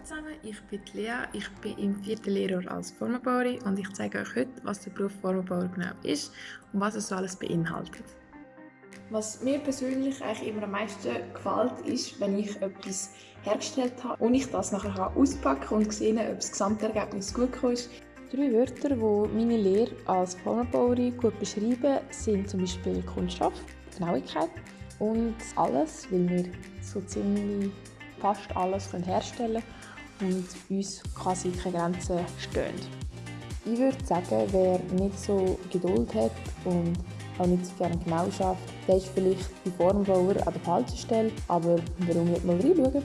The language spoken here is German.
Hallo zusammen, ich bin Lea, ich bin im vierten Lehrjahr als Formenbauerin und ich zeige euch heute, was der Beruf Formenbauer genau ist und was es so alles beinhaltet. Was mir persönlich eigentlich immer am meisten gefällt, ist, wenn ich etwas hergestellt habe und ich das nachher auspacken kann und sehen, ob das Gesamtergebnis gut ist. Drei Wörter, die meine Lehre als Formenbauerin gut beschreiben, sind zum Beispiel Kunststoff, Genauigkeit und alles, weil wir so ziemlich fast alles herstellen können und uns quasi keine Grenzen stehen. Ich würde sagen, wer nicht so Geduld hat und auch nicht so gerne genau schafft, der ist vielleicht bei Formbauer an der falschen Stelle, aber warum nicht mal reinschauen?